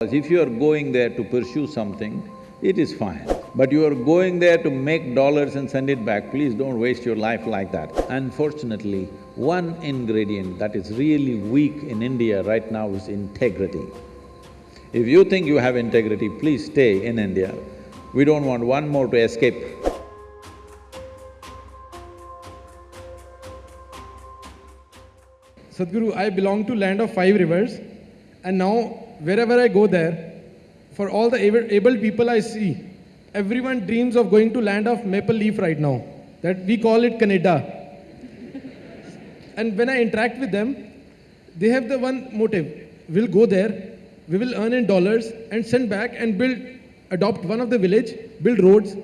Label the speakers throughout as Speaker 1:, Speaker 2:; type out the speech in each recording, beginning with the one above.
Speaker 1: If you are going there to pursue something, it is fine. But you are going there to make dollars and send it back, please don't waste your life like that. Unfortunately, one ingredient that is really weak in India right now is integrity. If you think you have integrity, please stay in India. We don't want one more to escape.
Speaker 2: Sadhguru, I belong to land of five rivers and now wherever I go there, for all the able, people I see, everyone dreams of going to land of maple leaf right now, that we call it Canada. and when I interact with them, they have the one motive, we'll go there, we will earn in dollars and send back and build, adopt one of the village, build roads,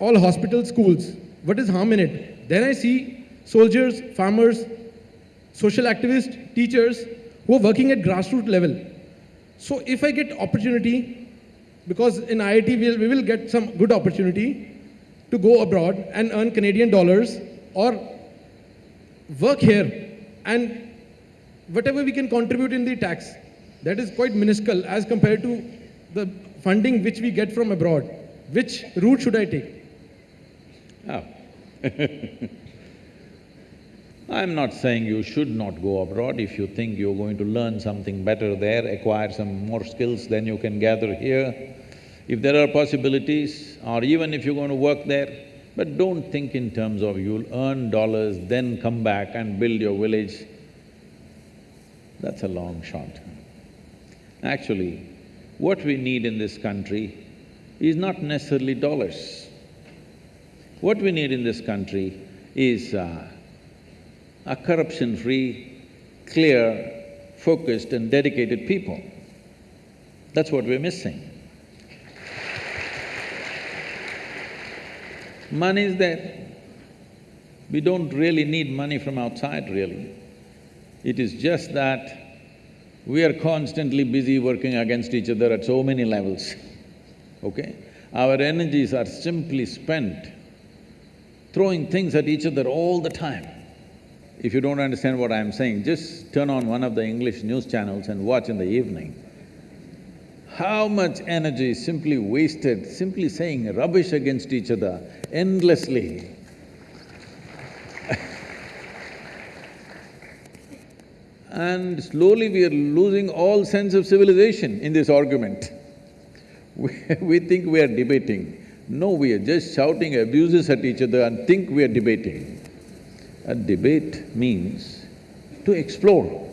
Speaker 2: all hospitals, schools. What is harm in it? Then I see soldiers, farmers, social activists, teachers who are working at grassroots level. So if I get opportunity, because in IIT we'll, we will get some good opportunity to go abroad and earn Canadian dollars or work here and whatever we can contribute in the tax, that is quite minuscule as compared to the funding which we get from abroad. Which route should I take?
Speaker 1: Oh I'm not saying you should not go abroad. If you think you're going to learn something better there, acquire some more skills, than you can gather here. If there are possibilities, or even if you're going to work there, but don't think in terms of you'll earn dollars, then come back and build your village. That's a long shot. Actually, what we need in this country is not necessarily dollars. What we need in this country is uh, a corruption-free, clear, focused and dedicated people. That's what we're missing. Money is there. We don't really need money from outside, really. It is just that we are constantly busy working against each other at so many levels, okay? Our energies are simply spent throwing things at each other all the time. If you don't understand what I'm saying, just turn on one of the English news channels and watch in the evening. How much energy is simply wasted simply saying rubbish against each other endlessly. and slowly we are losing all sense of civilization in this argument. We, we think we are debating. No, we are just shouting abuses at each other and think we are debating. A debate means to explore,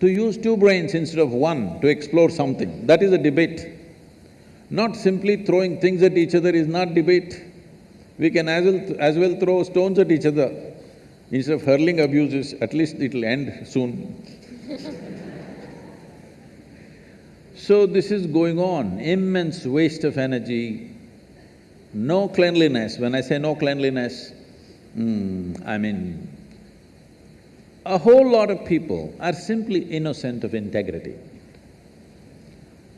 Speaker 1: to use two brains instead of one to explore something, that is a debate. Not simply throwing things at each other is not debate. We can as well, as well throw stones at each other. Instead of hurling abuses, at least it'll end soon. so this is going on, immense waste of energy, no cleanliness. When I say no cleanliness, mm, I mean, a whole lot of people are simply innocent of integrity.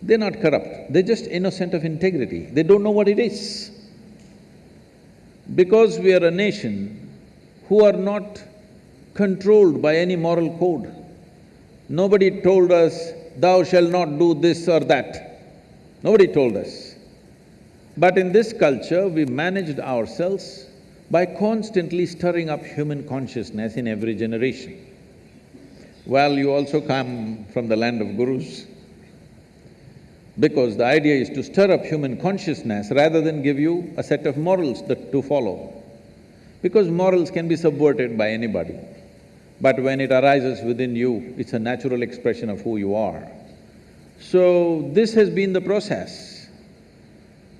Speaker 1: They're not corrupt, they're just innocent of integrity, they don't know what it is. Because we are a nation who are not controlled by any moral code. Nobody told us, thou shalt not do this or that. Nobody told us. But in this culture, we managed ourselves by constantly stirring up human consciousness in every generation. Well, you also come from the land of gurus, because the idea is to stir up human consciousness rather than give you a set of morals that to follow. Because morals can be subverted by anybody, but when it arises within you, it's a natural expression of who you are. So, this has been the process.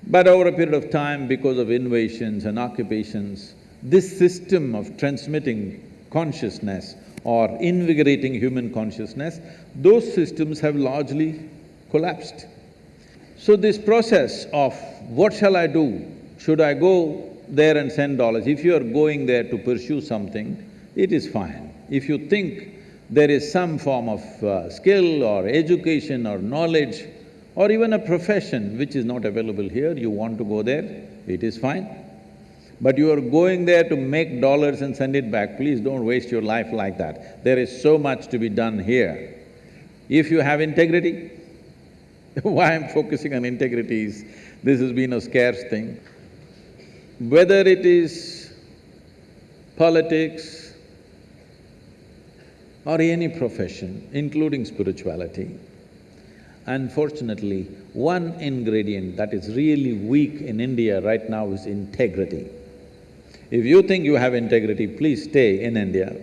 Speaker 1: But over a period of time, because of invasions and occupations, this system of transmitting consciousness or invigorating human consciousness, those systems have largely collapsed. So this process of what shall I do? Should I go there and send dollars? If you are going there to pursue something, it is fine. If you think there is some form of uh, skill or education or knowledge or even a profession which is not available here, you want to go there, it is fine. But you are going there to make dollars and send it back, please don't waste your life like that. There is so much to be done here. If you have integrity, Why I'm focusing on integrity is, this has been a scarce thing. Whether it is politics or any profession, including spirituality, unfortunately, one ingredient that is really weak in India right now is integrity. If you think you have integrity, please stay in India.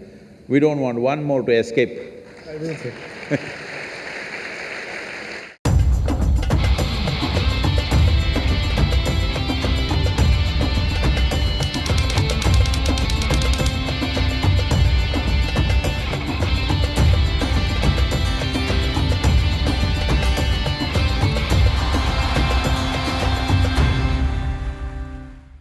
Speaker 1: We don't want one more to escape.
Speaker 2: I will say.